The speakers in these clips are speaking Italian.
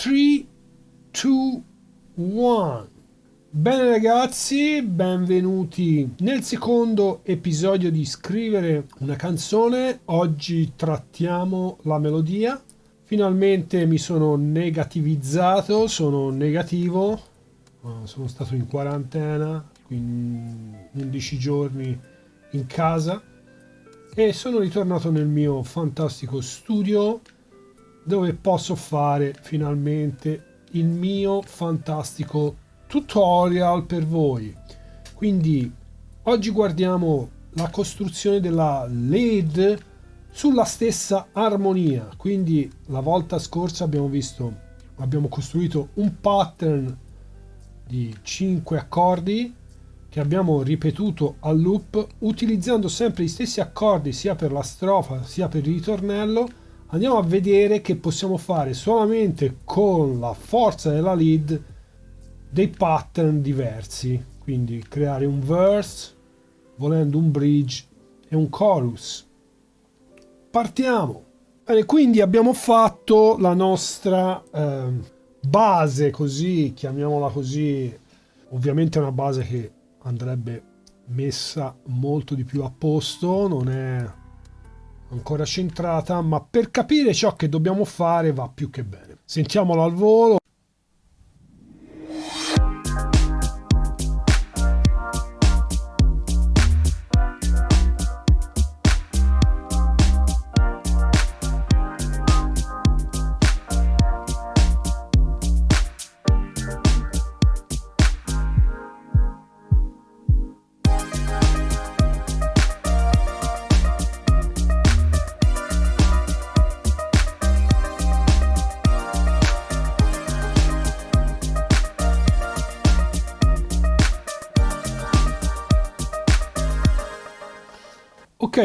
3, 2, 1. Bene ragazzi, benvenuti nel secondo episodio di Scrivere una canzone. Oggi trattiamo la melodia. Finalmente mi sono negativizzato, sono negativo, uh, sono stato in quarantena, 11 giorni in casa e sono ritornato nel mio fantastico studio dove posso fare finalmente il mio fantastico tutorial per voi. Quindi oggi guardiamo la costruzione della LED sulla stessa armonia. Quindi la volta scorsa abbiamo visto, abbiamo costruito un pattern di 5 accordi che abbiamo ripetuto a loop utilizzando sempre gli stessi accordi sia per la strofa sia per il ritornello andiamo a vedere che possiamo fare solamente con la forza della lead dei pattern diversi. Quindi creare un verse volendo un bridge e un chorus. Partiamo! Bene, quindi abbiamo fatto la nostra eh, base così chiamiamola così. Ovviamente è una base che andrebbe messa molto di più a posto, non è ancora centrata, ma per capire ciò che dobbiamo fare va più che bene. Sentiamolo al volo.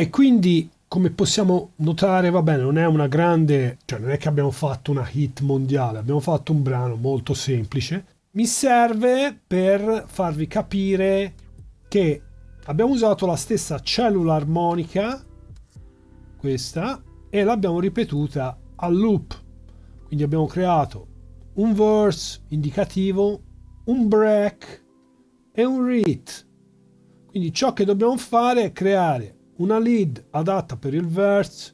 Quindi come possiamo notare, va bene, non è una grande, cioè non è che abbiamo fatto una hit mondiale, abbiamo fatto un brano molto semplice. Mi serve per farvi capire che abbiamo usato la stessa cellula armonica, questa, e l'abbiamo ripetuta a loop. Quindi abbiamo creato un verse indicativo, un break e un read. Quindi ciò che dobbiamo fare è creare una lead adatta per il verse,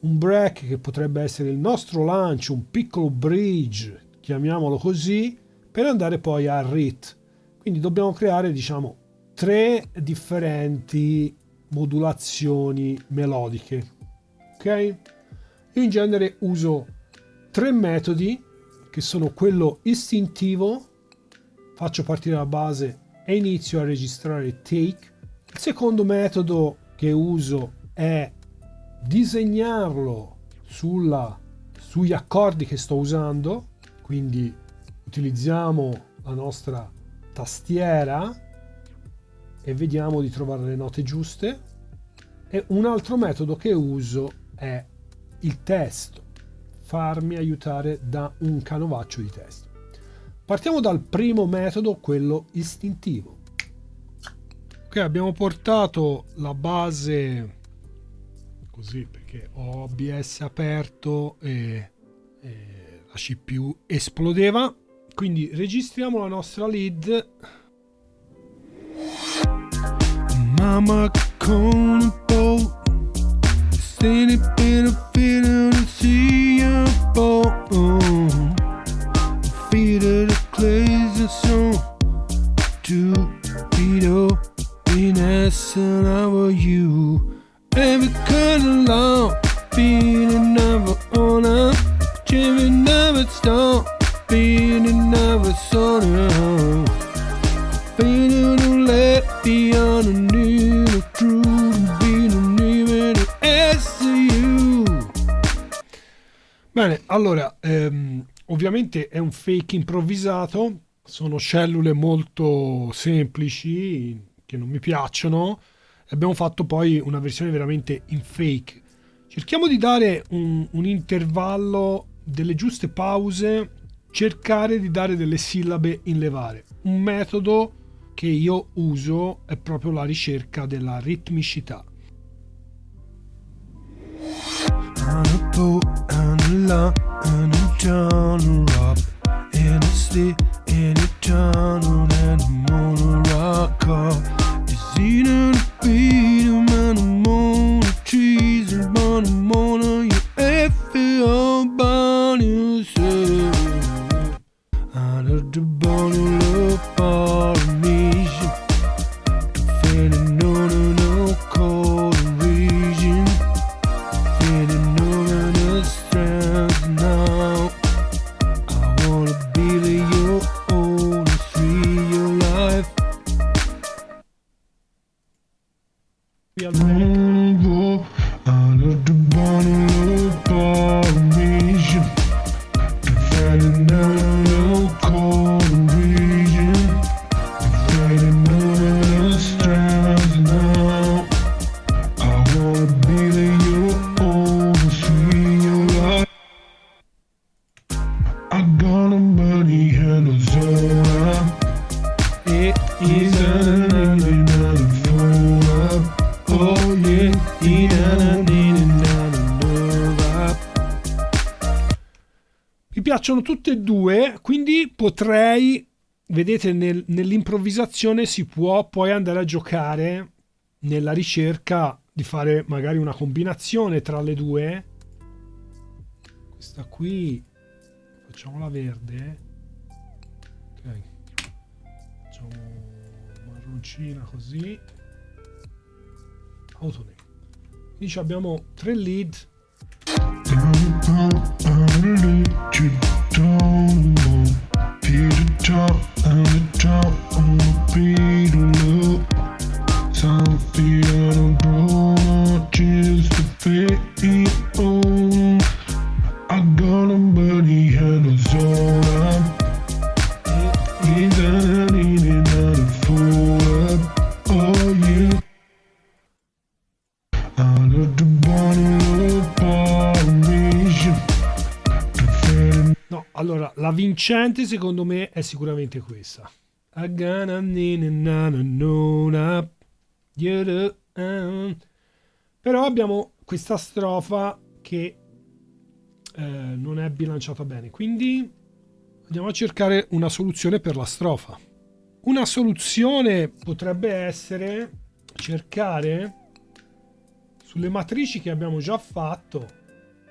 un break che potrebbe essere il nostro lancio, un piccolo bridge, chiamiamolo così, per andare poi al read. Quindi dobbiamo creare, diciamo, tre differenti modulazioni melodiche. Ok? Io in genere uso tre metodi che sono quello istintivo, faccio partire la base e inizio a registrare take il secondo metodo che uso è disegnarlo sulla, sugli accordi che sto usando, quindi utilizziamo la nostra tastiera e vediamo di trovare le note giuste. E un altro metodo che uso è il testo, farmi aiutare da un canovaccio di testo. Partiamo dal primo metodo, quello istintivo ok abbiamo portato la base così perché ho OBS aperto e, e la CPU esplodeva. Quindi registriamo la nostra lead. Mama con un po' per fino a see you feed of the clays so to video messing over you. Every kind of long, feeling never on up. Jimmy never stop, feeling never on Feeling to let beyond a new true. Bene, allora, ehm, ovviamente è un fake improvvisato, sono cellule molto semplici che non mi piacciono abbiamo fatto poi una versione veramente in fake. Cerchiamo di dare un, un intervallo delle giuste pause cercare di dare delle sillabe in levare. Un metodo che io uso è proprio la ricerca della ritmicità. On Hennessy in a tunnel and I'm on a rock car. It's eating beat him and I'm on a cheese and. I'm on a you piacciono tutte e due, quindi potrei, vedete, nel, nell'improvvisazione si può poi andare a giocare nella ricerca di fare magari una combinazione tra le due. Questa qui, facciamola verde. Ok, facciamo marroncina così. Autoname. Quindi abbiamo tre lead vincente secondo me è sicuramente questa. Però abbiamo questa strofa che eh, non è bilanciata bene, quindi andiamo a cercare una soluzione per la strofa. Una soluzione potrebbe essere cercare sulle matrici che abbiamo già fatto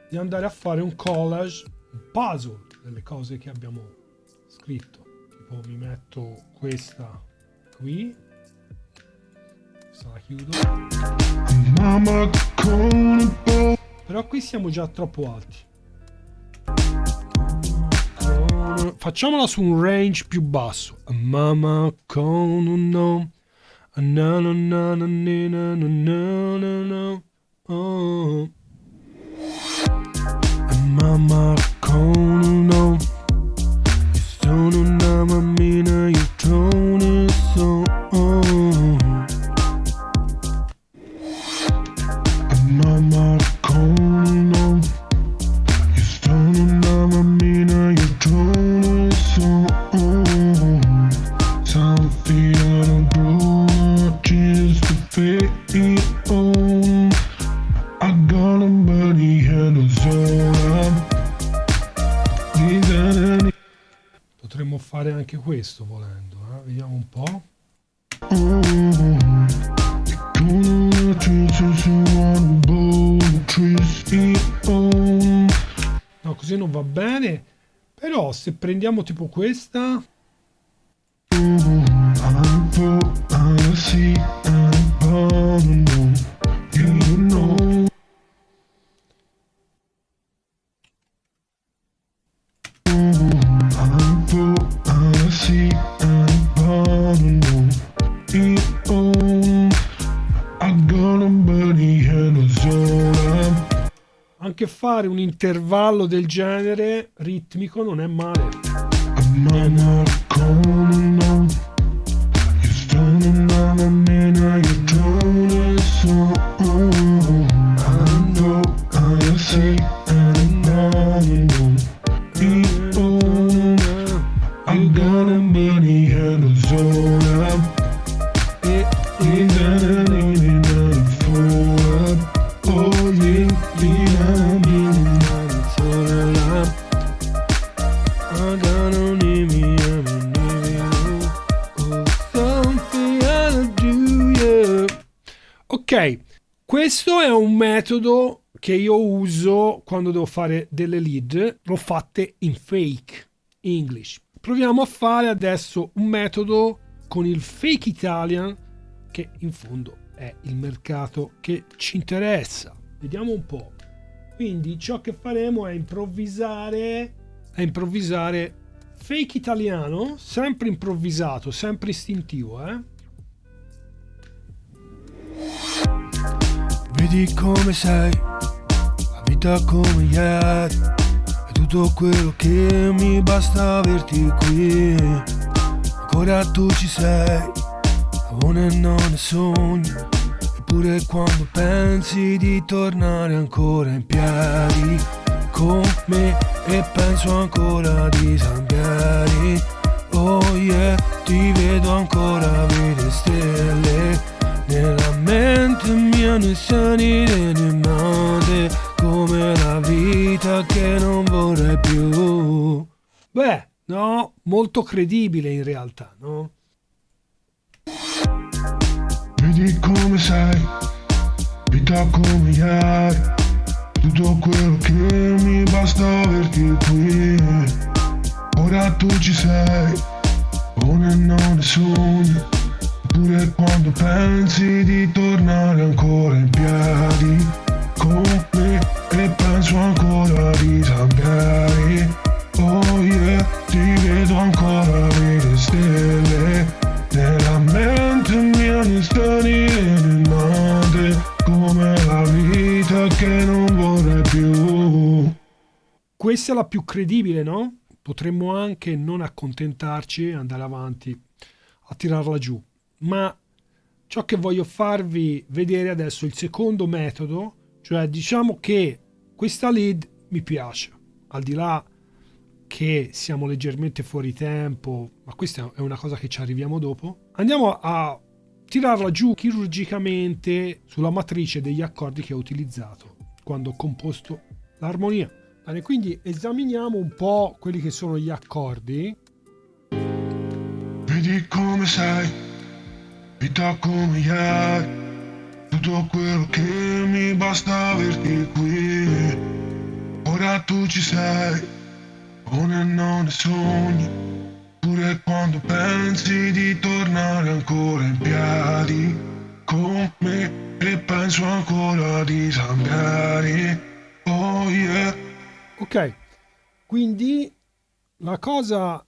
di andare a fare un collage, un puzzle delle cose che abbiamo scritto. Tipo mi metto questa qui. Questa la chiudo. Però qui siamo già troppo alti. Facciamola su un range più basso. Mamma con un no. Na na na na na na na na No, così non va bene. Però se prendiamo tipo questa... anche fare un intervallo del genere ritmico non è male. I'm che io uso quando devo fare delle lead, l'ho fatte in fake English. Proviamo a fare adesso un metodo con il fake Italian che in fondo è il mercato che ci interessa. Vediamo un po'. Quindi ciò che faremo è improvvisare, è improvvisare fake italiano, sempre improvvisato, sempre istintivo, eh? Vedi come sei, vita come ieri, è tutto quello che mi basta averti qui. Ancora tu ci sei, è non è sogno, eppure quando pensi di tornare ancora in piedi con me e penso ancora di Zambieri. Oh yeah, ti vedo ancora, vedi stelle nella mente mia noi sanire ne la vita che non vorrei più Beh, no, molto credibile in realtà, no? Vedi come sei, vita come ieri, tutto quello che mi basta averti qui. Ora tu ci sei, ora non ne sogni, pure quando pensi di tornare ancora in piedi con me e penso ancora di cambiare. Oh yeah, ti vedo ancora vedere stelle nella mente mia mi strani madre come la vita che non vorrei più. Questa è la più credibile, no? Potremmo anche non accontentarci e andare avanti a tirarla giù. Ma ciò che voglio farvi vedere adesso il secondo metodo, cioè diciamo che questa lead mi piace, al di là che siamo leggermente fuori tempo, ma questa è una cosa che ci arriviamo dopo, andiamo a tirarla giù chirurgicamente sulla matrice degli accordi che ho utilizzato quando ho composto l'armonia. Bene, quindi esaminiamo un po' quelli che sono gli accordi. Vedi come sei, vita come ieri, tutto quello che mi basta averti qui. Ora tu ci sei Ora non ne sogni, pure quando pensi di tornare ancora in piedi con me e penso ancora di cambiare. Oh yeah. Ok, quindi la cosa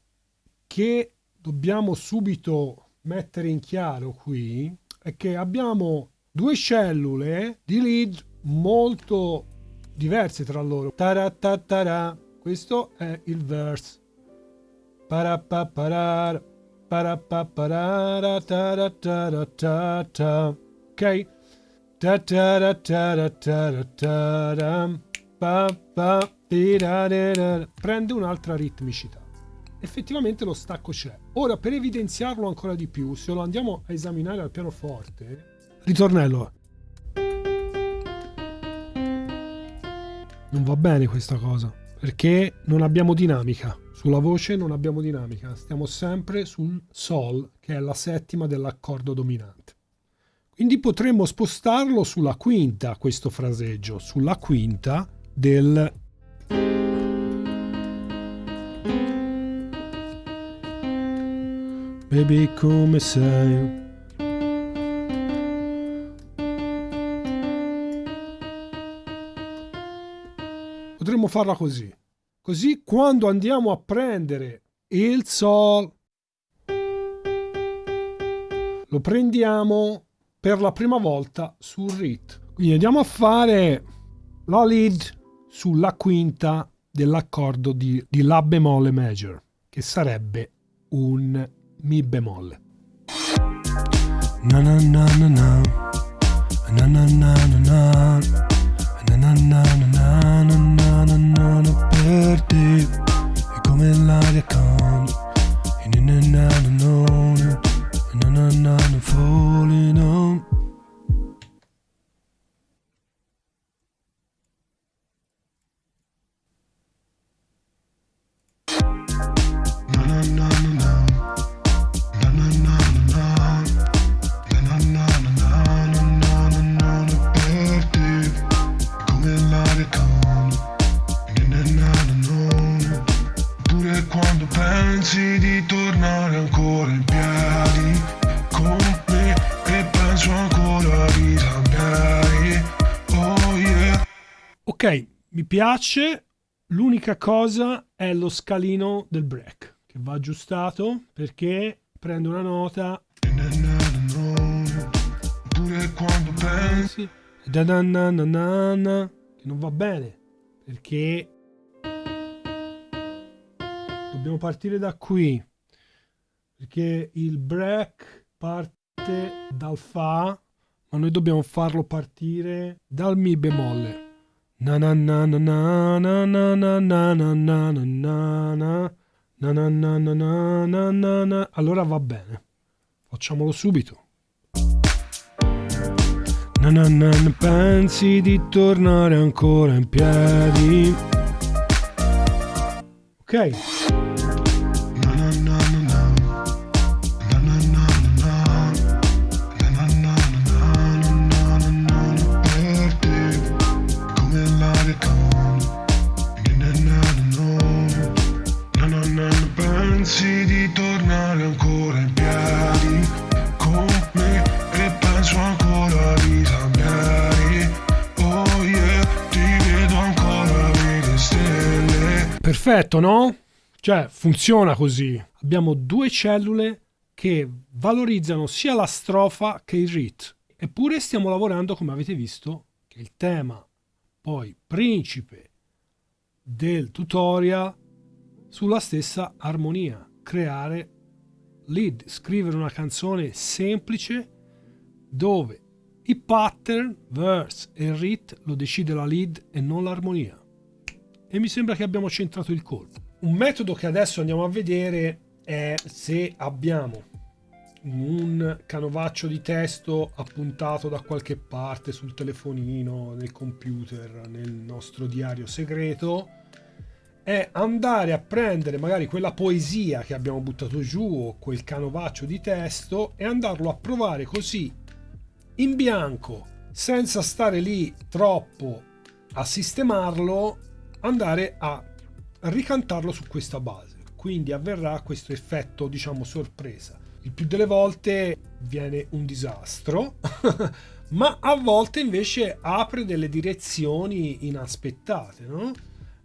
che dobbiamo subito mettere in chiaro qui è che abbiamo due cellule di lead molto diverse tra loro. Taratatara. Questo è il verse. Ok? Prende un'altra ritmicità. Effettivamente lo stacco c'è. Ora, per evidenziarlo ancora di più, se lo andiamo a esaminare al pianoforte, ritornello. Non va bene questa cosa perché non abbiamo dinamica. Sulla voce non abbiamo dinamica, stiamo sempre sul Sol, che è la settima dell'accordo dominante. Quindi potremmo spostarlo sulla quinta, questo fraseggio, sulla quinta del Baby come sei potremmo farla così. Così quando andiamo a prendere il Sol, lo prendiamo per la prima volta sul Rit. Quindi andiamo a fare la lead sulla quinta dell'accordo di, di La bemolle major, che sarebbe un Mi bemolle. Na na na na na. Na na na na na. Na na na na na na na na per te. È come l'aria calma e na na na na na na na na falling on piace. L'unica cosa è lo scalino del break che va aggiustato perché prende una nota che non va bene perché dobbiamo partire da qui perché il break parte dal fa ma noi dobbiamo farlo partire dal mi bemolle Na na na na na na na na na na na na na na na na na na na na allora va bene facciamolo subito na na na pensi di tornare ancora in piedi Ok? Perfetto, no? Cioè, funziona così. Abbiamo due cellule che valorizzano sia la strofa che il rit. Eppure stiamo lavorando, come avete visto, che il tema poi principe del tutorial sulla stessa armonia, creare lead, scrivere una canzone semplice dove i pattern, verse e rit lo decide la lead e non l'armonia. E mi sembra che abbiamo centrato il colpo. Un metodo che adesso andiamo a vedere è se abbiamo un canovaccio di testo appuntato da qualche parte sul telefonino, nel computer, nel nostro diario segreto, è andare a prendere magari quella poesia che abbiamo buttato giù o quel canovaccio di testo e andarlo a provare così in bianco, senza stare lì troppo a sistemarlo, andare a ricantarlo su questa base. Quindi avverrà questo effetto, diciamo, sorpresa. Il più delle volte viene un disastro, ma a volte invece apre delle direzioni inaspettate, no?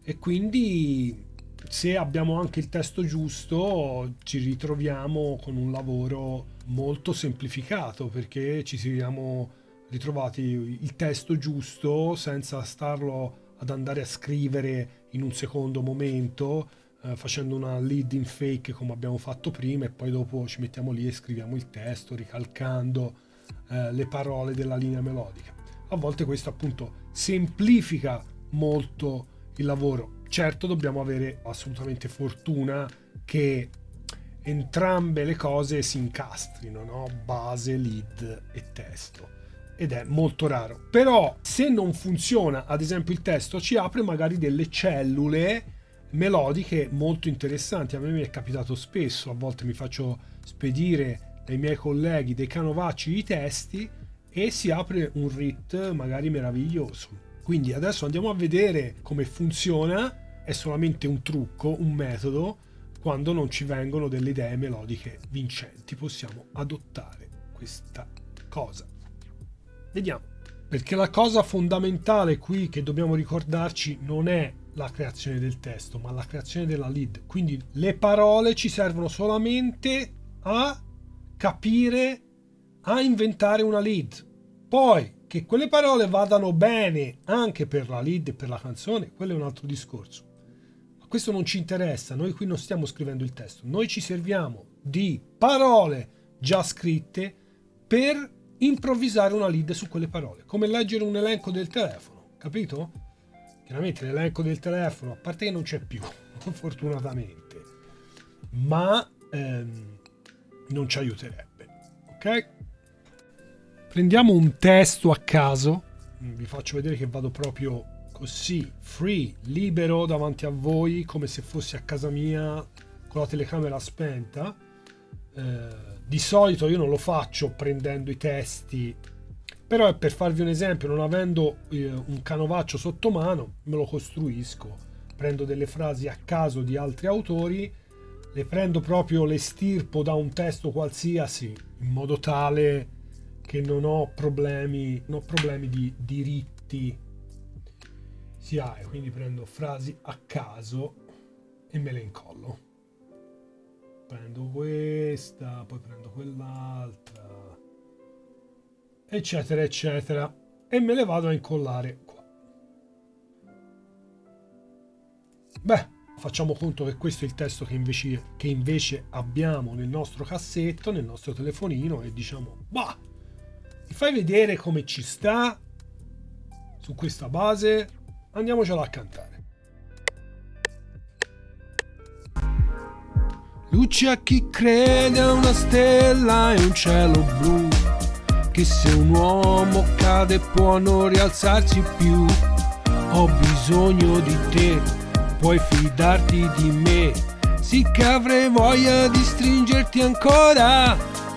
E quindi se abbiamo anche il testo giusto ci ritroviamo con un lavoro molto semplificato perché ci siamo ritrovati il testo giusto senza starlo ad andare a scrivere in un secondo momento eh, facendo una lead in fake come abbiamo fatto prima e poi dopo ci mettiamo lì e scriviamo il testo ricalcando eh, le parole della linea melodica. A volte questo appunto semplifica molto il lavoro. Certo dobbiamo avere assolutamente fortuna che entrambe le cose si incastrino, no? base, lead e testo. Ed è molto raro. Però se non funziona, ad esempio il testo ci apre magari delle cellule melodiche molto interessanti. A me mi è capitato spesso, a volte mi faccio spedire dai miei colleghi dei canovacci di testi e si apre un rit magari meraviglioso. Quindi adesso andiamo a vedere come funziona, è solamente un trucco, un metodo, quando non ci vengono delle idee melodiche vincenti, possiamo adottare questa cosa. Vediamo. Perché la cosa fondamentale qui che dobbiamo ricordarci non è la creazione del testo, ma la creazione della lead. Quindi le parole ci servono solamente a capire, a inventare una lead. Poi che quelle parole vadano bene anche per la lead e per la canzone, quello è un altro discorso. Ma questo non ci interessa, noi qui non stiamo scrivendo il testo, noi ci serviamo di parole già scritte per improvvisare una lead su quelle parole, come leggere un elenco del telefono, capito? Chiaramente l'elenco del telefono, a parte che non c'è più, fortunatamente, ma ehm, non ci aiuterebbe, ok? Prendiamo un testo a caso, vi faccio vedere che vado proprio così, free, libero davanti a voi, come se fossi a casa mia con la telecamera spenta. Eh, di solito io non lo faccio prendendo i testi, però è per farvi un esempio, non avendo eh, un canovaccio sotto mano, me lo costruisco, prendo delle frasi a caso di altri autori, le prendo proprio, le stirpo da un testo qualsiasi, in modo tale che non ho problemi, non ho problemi di diritti. Sia quindi prendo frasi a caso e me le incollo prendo questa poi prendo quell'altra eccetera eccetera e me le vado a incollare qua beh facciamo conto che questo è il testo che invece, che invece abbiamo nel nostro cassetto nel nostro telefonino e diciamo bah mi fai vedere come ci sta su questa base? Andiamocela a cantare. Luce a chi crede una stella e un cielo blu, che se un uomo cade può non rialzarsi più. Ho bisogno di te puoi fidarti di me. Sì che avrei voglia di stringerti ancora.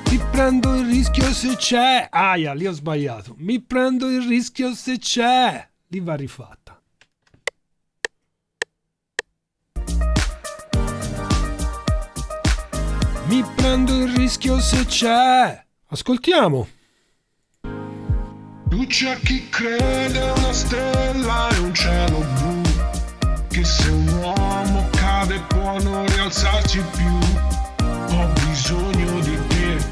Mi prendo il rischio se c'è. Aia, lì ho sbagliato. Mi prendo il rischio se c'è. Lì va rifatta. Mi prendo il rischio se c'è. Ascoltiamo. Tu c'è chi crede una stella e un cielo blu, che se un uomo cade può non rialzarsi più. Ho bisogno di te,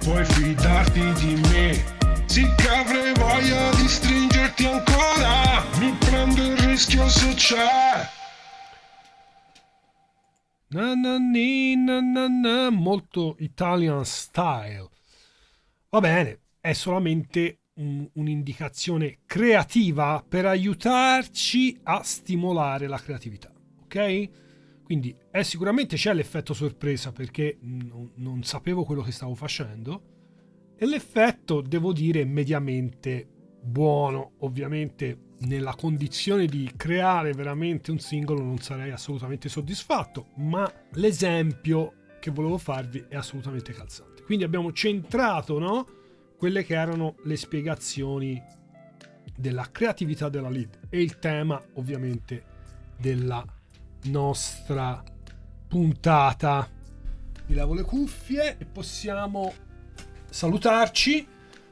puoi fidarti di me. Sì che avrei voglia di stringerti ancora, mi prendo il rischio se c'è. Na na ni, na na na, molto Italian style. Va bene, è solamente un- un'indicazione creativa per aiutarci a stimolare la creatività, ok? Quindi è sicuramente c'è l'effetto sorpresa perché non, sapevo quello che stavo facendo e l'effetto, devo dire, mediamente buono. Ovviamente nella condizione di creare veramente un singolo non sarei assolutamente soddisfatto, ma l'esempio che volevo farvi è assolutamente calzante. Quindi abbiamo centrato, no? Quelle che erano le spiegazioni della creatività della lead e il tema ovviamente della nostra puntata. Mi lavo le cuffie e possiamo salutarci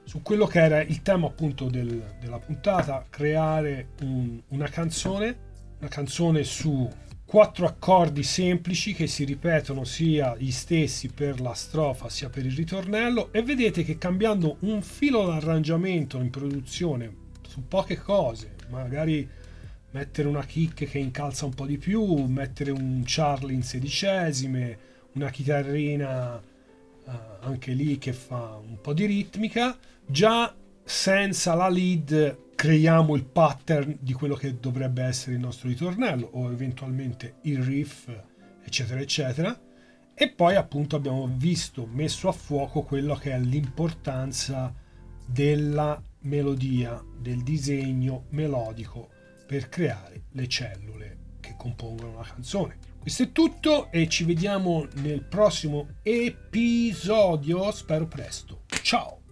su quello che era il tema appunto del- della puntata, creare un- una canzone, una canzone su quattro accordi semplici che si ripetono sia gli stessi per la strofa sia per il ritornello e vedete che cambiando un filo d'arrangiamento in produzione su poche cose, magari mettere una kick che incalza un po' di più, mettere un Charlie in sedicesime, una chitarrina eh, anche lì che fa un po' di ritmica, già senza la lead creiamo il pattern di quello che dovrebbe essere il nostro ritornello o eventualmente il riff, eccetera, eccetera. E poi appunto abbiamo visto, messo a fuoco quello che è l'importanza della melodia, del disegno melodico per creare le cellule che compongono una canzone. Questo è tutto e ci vediamo nel prossimo episodio, spero presto. Ciao!